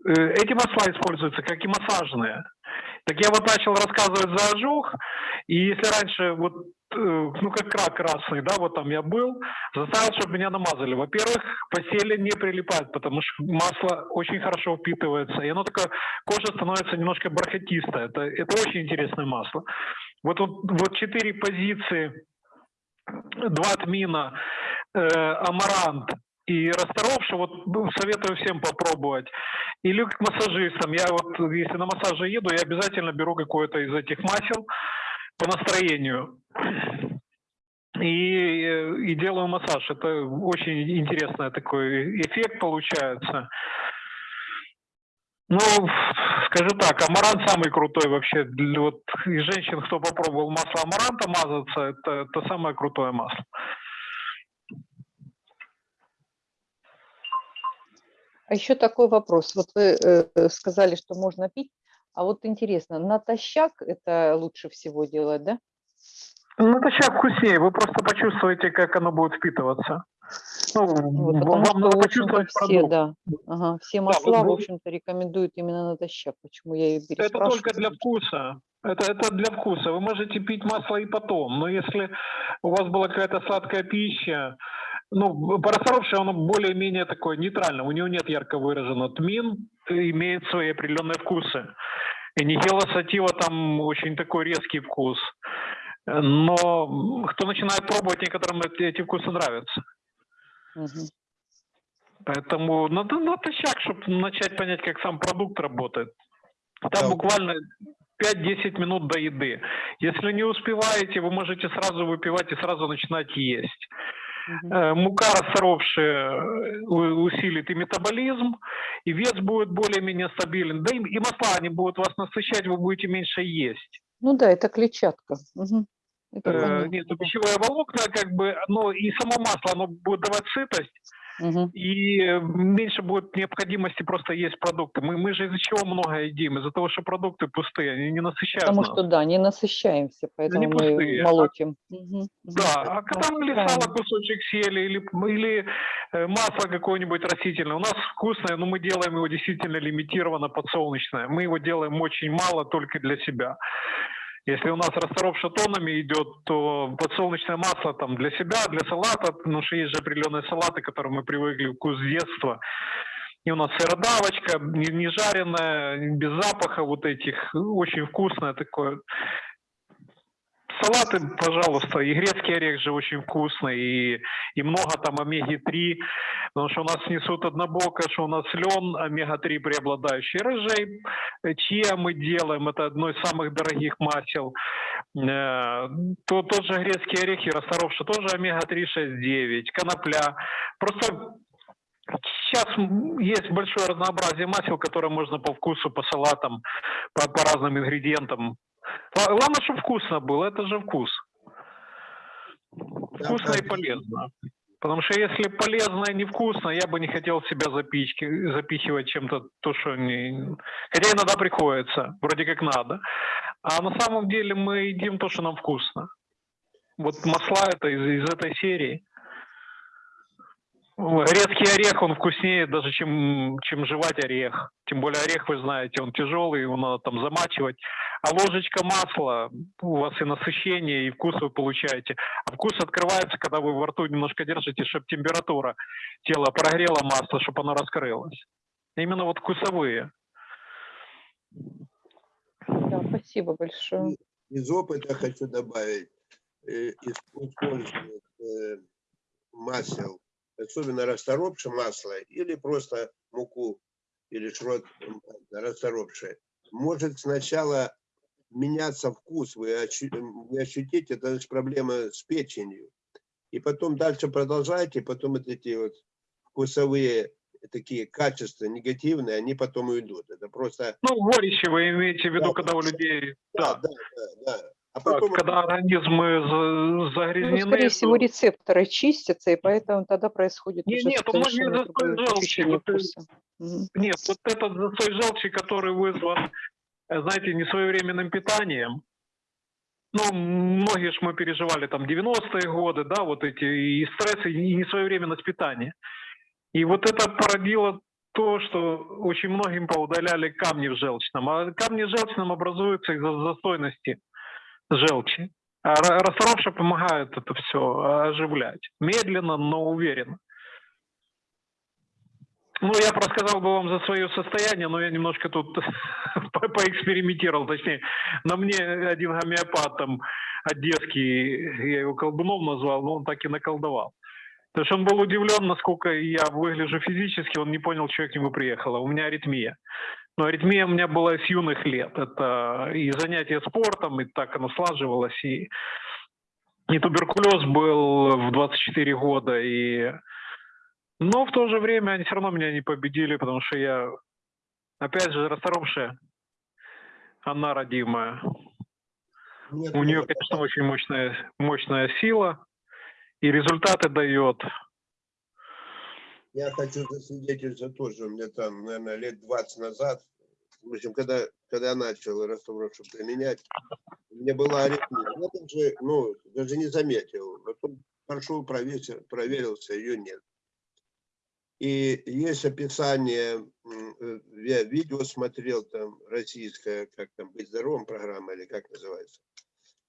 Э, Эти масла используются как и массажные. Так я вот начал рассказывать за ожог, и если раньше вот, э, ну как рак красный, да, вот там я был, заставил, чтобы меня намазали. Во-первых, постели не прилипает, потому что масло очень хорошо впитывается, и оно такое, кожа становится немножко бархатистая. Это, это очень интересное масло. Вот, вот, вот четыре позиции, два тмина, э, амарант и расторопши, вот ну, советую всем попробовать. Или к массажистам. Я вот, если на массаже еду, я обязательно беру какое-то из этих масел по настроению. И, и делаю массаж. Это очень интересный такой эффект получается. Ну, скажу так, амарант самый крутой вообще. Для вот из женщин, кто попробовал масло амаранта мазаться, это, это самое крутое масло. А еще такой вопрос. Вот вы э, э, сказали, что можно пить, а вот интересно, натощак это лучше всего делать, да? Сейчас вкуснее. Вы просто почувствуете, как оно будет впитываться. Ну, Вот, вам потому что, надо в общем-то, почувствовать все, продукт. да, ага, все масла, в вы- общем-то, рекомендуют именно натощак. Почему я и Это только для вкуса. Это, это для вкуса. Вы можете пить масло и потом. Но если у вас была какая-то сладкая пища, Ну, Парасоровший, он более-менее такой нейтральный. У него нет ярко выраженного. Тмин имеет свои определенные вкусы. И Нигела Сатива там очень такой резкий вкус. Но кто начинает пробовать, некоторым эти, эти вкусы нравятся. Мгм. Поэтому надо натощак, чтобы начать понять, как сам продукт работает. Там Да. буквально 5-10 минут до еды. Если не успеваете, вы можете сразу выпивать и сразу начинать есть. Э, Мука, расторопшая, э, усилит и метаболизм, и вес будет более-менее стабилен. Да и, и масла, они будут вас насыщать, вы будете меньше есть. Ну да, это клетчатка. Мгм. Это Э, Нет, да. пищевое волокна, как бы, но и само масло, оно будет давать сытость, И э, меньше будет необходимости просто есть продукты. Мы, мы же из-за чего много едим? Из-за того, что продукты пустые, они не насыщают Потому нас. что, да, не насыщаемся, поэтому мы пустые, а- молотим. Да, а когда мы или сало кусочек съели, или, или э, масло какое-нибудь растительное, у нас вкусное, но мы делаем его действительно лимитированно подсолнечное. Мы его делаем очень мало только для себя. Если у нас расторопша тоннами идет, то подсолнечное масло там для себя, для салата, потому что есть же определенные салаты, к которым мы привыкли, вкус детства. И у нас сыродавочка, не, не жареная, без запаха вот этих, очень вкусное такое. Салаты, пожалуйста, и грецкий орех же очень вкусный, и, и много там омеги-3, потому что у нас несут однобоко, что у нас лен, омега-3 преобладающий, рыжей, э, чия мы делаем, это одно из самых дорогих масел, Э, то, тот же грецкий орех и расторопша, тоже омега-3, 6, 9, конопля, просто Сейчас есть большое разнообразие масел, которые можно по вкусу, по салатам, по, по разным ингредиентам. Ла- Главное, чтобы вкусно было, это же вкус. Вкусно и да. полезно. Потому что если полезно и невкусно, я бы не хотел себя запички, запихивать чем-то, то, что не... Хотя иногда приходится, вроде как надо. А на самом деле мы едим то, что нам вкусно. Вот масла это из, из этой серии. Редкий орех, он вкуснее даже, чем, чем жевать орех. Тем более орех, вы знаете, он тяжелый, его надо там замачивать. А ложечка масла, у вас и насыщение, и вкус вы получаете. А вкус открывается, когда вы во рту немножко держите, чтобы температура тела прогрела масло, чтобы оно раскрылось. Именно вот вкусовые. Да, спасибо большое. Из опыта хочу добавить, э, исп- использование э, масел, особенно расторопшее масло или просто муку или шрот расторопшее, может сначала меняться вкус, вы, ощу- вы ощутите, это же проблема с печенью. И потом дальше продолжайте, потом вот эти вот вкусовые такие качества негативные, они потом уйдут. Это просто... Ну, горечи вы имеете в виду, Да, когда у людей... Да, Да. да, да. да. А потом когда организмы Ну, загрязнены... скорее всего, то- рецепторы чистятся, и поэтому тогда происходит Не, уже нет, он не застой желчи, вот. Нет, вот этот застой желчи, который вызван, знаете, несвоевременным питанием. Ну, многие ж мы переживали там 90-е годы, да, вот эти и стрессы, и несвоевременность питания. И вот это породило то, что очень многим поудаляли камни в желчном. А камни в желчном образуются из-за застойности желчи. А ра- расторопша помогает это все оживлять. Медленно, но уверенно. Ну, я рассказал бы вам за свое состояние, но я немножко тут по- поэкспериментировал, точнее, на мне один гомеопат там одесский, я его колдуном назвал, но он так и наколдовал. То есть он был удивлен, насколько я выгляжу физически, он не понял, что я к нему приехала. У меня аритмия. Но аритмия у меня была с юных лет. Это и занятия спортом, и так оно слаживалось, и, и туберкулез был в 24 года, и но в то же время они все равно меня не победили, потому что я, опять же, расторопшая, она родимая. Нет, У нее, нет, конечно, очень мощная, мощная сила, и результаты дает. Я хочу засвидетельствовать тоже, у меня там, наверное, лет 20 назад, в общем, когда, когда я начал растворочку применять, у меня была аритмия. Я даже, ну, даже не заметил. Потом прошел, проверился, проверился, ее нет. И есть описание, э, я видео смотрел, там, российская, как там, «Быть здоровым» программа, или как называется.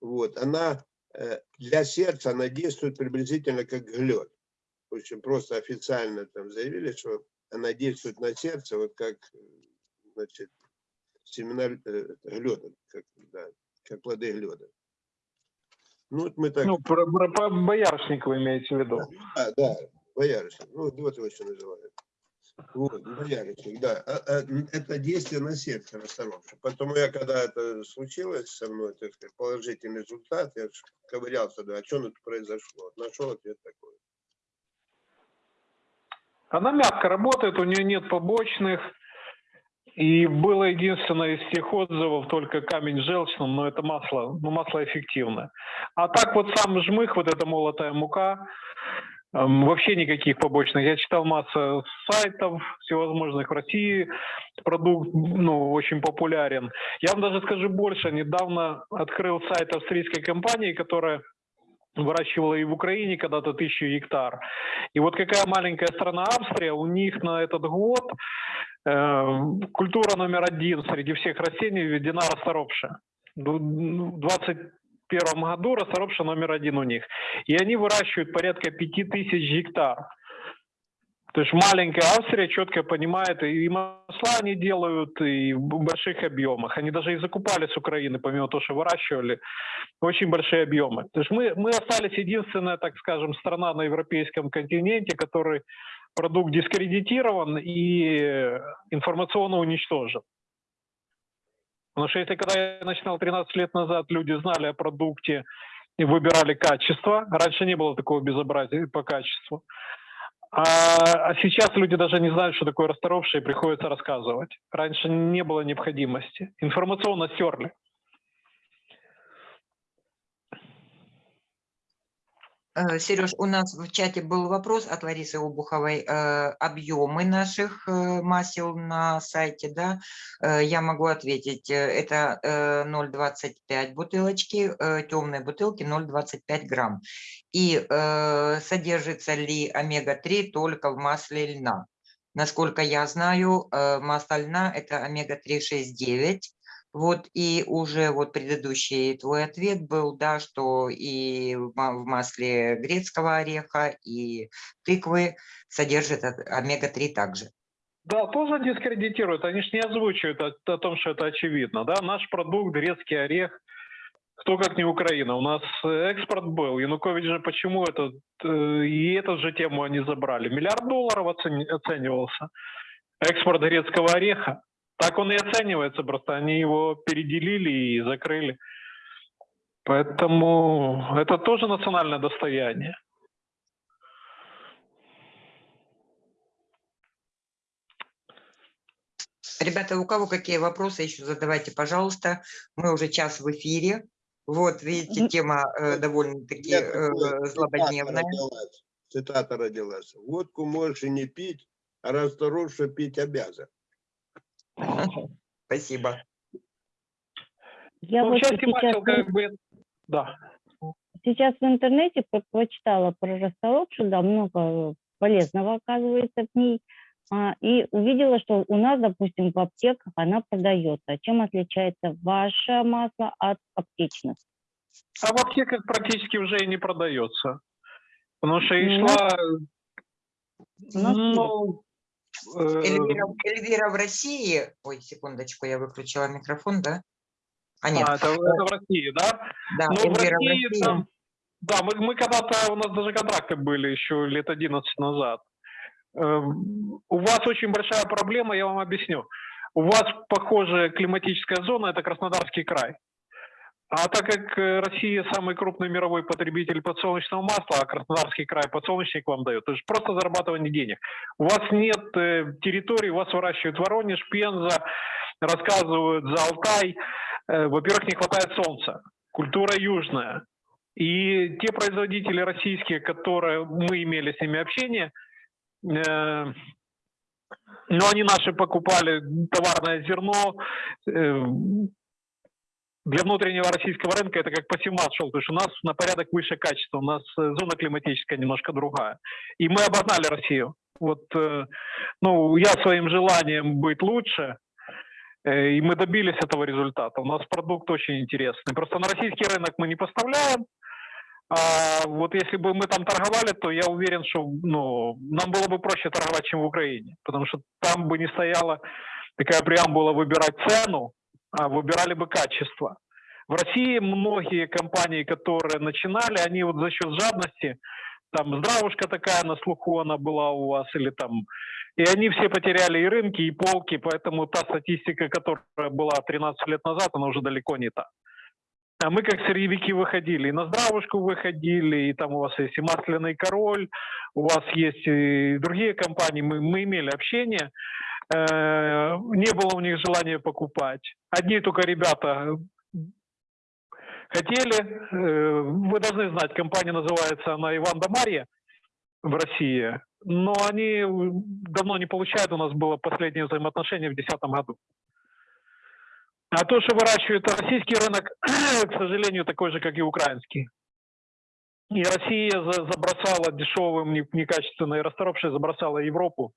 Вот, она э, для сердца, она действует приблизительно как глет. в общем, просто официально там заявили, что она действует на сердце, вот как, э, значит, семена э, глёда, как, да, как плоды глёда. Ну, вот мы так, Ну, про, про- про боярышник вы имеете в виду. а, да, боярышник, ну, вот его еще называют. Вот, боярышник, да. А- а, это действие на сердце расторопше. Поэтому я, когда это случилось со мной, так сказать, положительный результат, я ковырялся, да, а что тут произошло? Нашел ответ такой. Она мягко работает, у нее нет побочных. И было единственное из всех отзывов только камень желчным, но это масло, ну, масло эффективное. А так вот сам жмых, вот эта молотая мука, вообще никаких побочных. Я читал массу сайтов всевозможных в России, продукт ну, очень популярен. Я вам даже скажу больше, недавно открыл сайт австрийской компании, которая выращивала и в Украине когда-то тысячу гектар. И вот какая маленькая страна Австрия, у них на этот год э, культура номер один среди всех растений введена расторопшая. В 2021 году расторопша номер один у них. И они выращивают порядка 5000 гектар. То есть маленькая Австрия четко понимает, и масла они делают, и в больших объемах. Они даже и закупали с Украины, помимо того, что выращивали, очень большие объемы. То есть мы, мы остались единственная, так скажем, страна на европейском континенте, который продукт дискредитирован и информационно уничтожен. Потому что если когда я начинал 13 лет назад, люди знали о продукте и выбирали качество, раньше не было такого безобразия по качеству, а, а сейчас люди даже не знают, что такое расторопшее, и приходится рассказывать. Раньше не было необходимости. Информационно стерли. Сереж, у нас в чате был вопрос от Ларисы Обуховой. э, Объемы наших э, масел на сайте, да, Э, я могу ответить. э, Это э, 0,25 бутылочки, э, темные бутылки 0,25 грамм. И э, содержится ли омега-3 только в масле льна? Насколько я знаю, э, масло льна – это омега-3 6,9. Вот и уже вот предыдущий твой ответ был, да, что и в ма- в масле грецкого ореха, и тыквы содержит от- омега-3 также. Да, тоже дискредитируют. Они же не озвучивают о, о том, что это очевидно. Да? Наш продукт, грецкий орех, кто как не Украина. У нас экспорт был. Янукович же почему этот, э, и эту же тему они забрали. Миллиард долларов оцени- оценивался. Экспорт грецкого ореха. Так он и оценивается, просто они его переделили и закрыли. Поэтому это тоже национальное достояние. Ребята, у кого какие вопросы еще задавайте, пожалуйста. Мы уже час в эфире. Вот, видите, тема э, довольно-таки э, злободневная. родилась. Цитата родилась. Водку можешь и не пить, а расторопше пить обязан. Спасибо. Я Ну, вот сейчас, в- как бы... Да. сейчас в интернете по- прочитала про расторопшу, да, много полезного оказывается в ней. А, и увидела, что у нас, допустим, в аптеках она продается. Чем отличается ваше масло от аптечных? А в аптеках практически уже и не продается. Потому что и Ну, шла... у нас Ну, Эльвира, Эльвира в России... Ой, секундочку, я выключила микрофон, да? А, нет, а, это, это в России, да? да, Ну, в Эльвира в России России. там... Да, мы, мы когда-то, у нас даже контракты были еще лет 11 назад. Эм, У вас очень большая проблема, я вам объясню. У вас похожая климатическая зона, это Краснодарский край. А так как э, Россия самый крупный мировой потребитель подсолнечного масла, а Краснодарский край подсолнечник вам дает, это же просто зарабатывание денег. У вас нет э, территории, у вас выращивают Воронеж, Пенза, рассказывают за Алтай. Э, во-первых, не хватает солнца. Культура южная. И те производители российские, которые мы имели с ними общение, э, но они наши покупали товарное зерно. Для внутреннего российского рынка это как посевмат шел, потому что у нас на порядок выше качество, у нас э, зона климатическая немножко другая. И мы обогнали Россию. Вот, э, ну, я своим желанием быть лучше, э, и мы добились этого результата. У нас продукт очень интересный. Просто на российский рынок мы не поставляем, А вот если бы мы там торговали, то я уверен, что ну, нам было бы проще торговать, чем в Украине. Потому что там бы не стояла такая преамбула выбирать цену, выбирали бы качество. В России многие компании, которые начинали, они вот за счет жадности, там здравушка такая на слуху она была у вас, или там, и они все потеряли и рынки, и полки, поэтому та статистика, которая была 13 лет назад, она уже далеко не та. А мы как сырьевики выходили, и на здравушку выходили, и там у вас есть и масляный король, у вас есть и другие компании, мы, мы имели общение, не было у них желания покупать. Одни только ребята хотели, э, вы должны знать, компания называется она Иван да в России, но они давно не получают, у нас было последнее взаимоотношение в 2010 году. А то, что выращивает российский рынок, к сожалению, такой же, как и украинский. И Россия за- забросала дешевым, не- некачественной расторопшей, забросала Европу.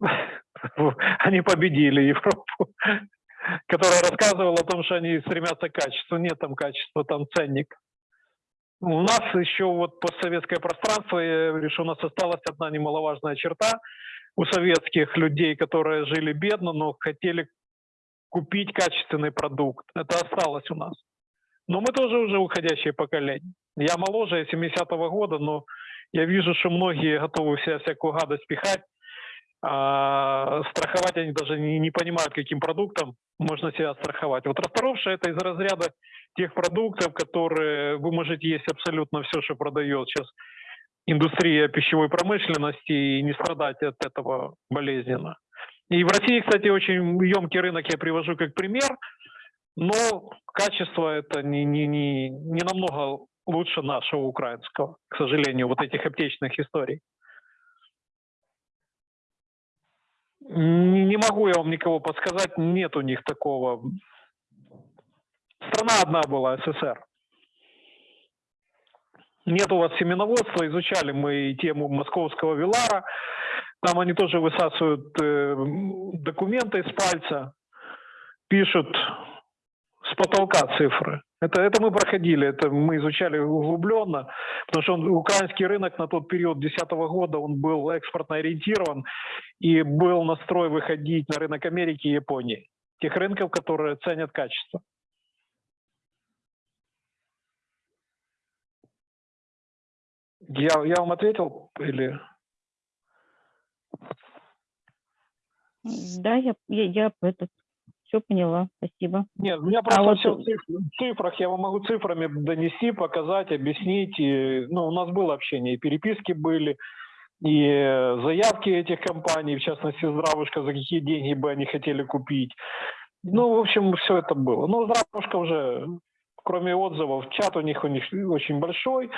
Они победили Европу, которая рассказывала о том, что они стремятся к качеству. Нет там качества, там ценник. У нас еще вот постсоветское пространство, я говорю, что у нас осталась одна немаловажная черта у советских людей, которые жили бедно, но хотели купить качественный продукт. Это осталось у нас. Но мы тоже уже уходящее поколение. Я моложе, я 70-го года, но я вижу, что многие готовы в себя всякую гадость пихать. А страховать они даже не, не понимают, каким продуктом можно себя страховать. Вот расторопшая это из разряда тех продуктов, которые вы можете есть абсолютно все, что продает сейчас индустрия пищевой промышленности и не страдать от этого болезненно. И в России, кстати, очень емкий рынок я привожу как пример, но качество это не, не, не, не намного лучше нашего украинского, к сожалению, вот этих аптечных историй. Не могу я вам никого подсказать, нет у них такого. Страна одна была, СССР. Нет у вас семеноводства, изучали мы тему московского Вилара. Там они тоже высасывают э, документы из пальца, пишут с потолка цифры. Это, это мы проходили, это мы изучали углубленно, потому что он, украинский рынок на тот период 2010 года, он был экспортно ориентирован и был настрой выходить на рынок Америки и Японии. Тех рынков, которые ценят качество. Я, я вам ответил или... Да, я, я, я этот, все поняла, спасибо. Нет, у меня просто вот- все в цифрах, я вам могу цифрами донести, показать, объяснить. И, ну, у нас было общение, и переписки были, и э, заявки этих компаний, в частности, Здравушка, за какие деньги бы они хотели купить. Ну, в общем, все это было. Но Здравушка уже, кроме отзывов, чат у них, у них очень большой.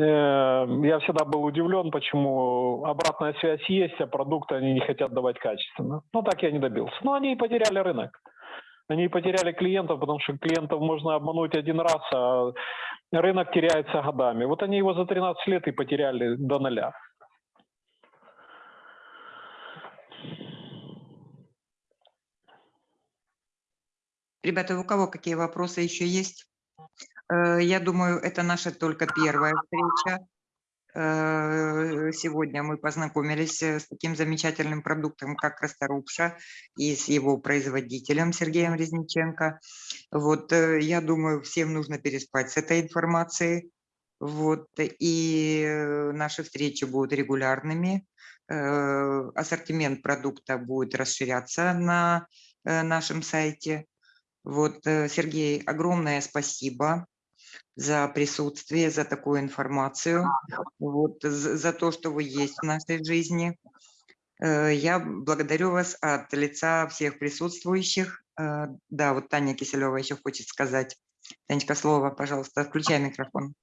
Э, Я всегда был удивлен, почему обратная связь есть, а продукты они не хотят давать качественно. Ну, так я не добился. Но они и потеряли рынок. Они потеряли клиентов, потому что клиентов можно обмануть один раз, а рынок теряется годами. Вот они его за 13 лет и потеряли до нуля. Ребята, у кого какие вопросы еще есть? Э, Я думаю, это наша только первая встреча. Э, Сегодня мы познакомились э, с таким замечательным продуктом, как Расторопша, и с его производителем Сергеем Резниченко. Вот, я думаю, всем нужно переспать с этой информацией. Вот, и наши встречи будут регулярными. Ассортимент продукта будет расширяться на нашем сайте. Вот, Сергей, огромное спасибо за присутствие, за такую информацию, вот, за, за то, что вы есть в нашей жизни. Э, Я благодарю вас от лица всех присутствующих. Э, Да, вот Таня Киселева еще хочет сказать. Танечка, слово, пожалуйста, включай микрофон.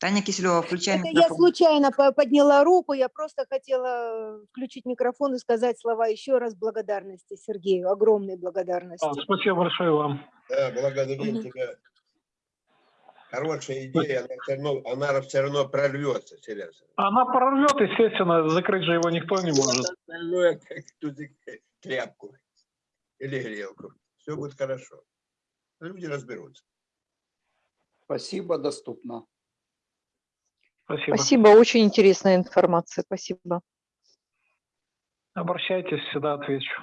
Таня Киселева, включай Это я случайно по- подняла руку, я просто хотела включить микрофон и сказать слова еще раз благодарности Сергею, огромной благодарности. А, Спасибо большое вам. Да, благодарим Мгм. тебя. Хорошая идея, она все равно, она все равно прорвется, Сережа. Она прорвет, естественно, закрыть же его никто не может. Остальное как тряпку. или грелку. Все будет хорошо. Люди разберутся. Спасибо, доступно. Спасибо. Спасибо, очень интересная информация. Спасибо. Обращайтесь, всегда отвечу.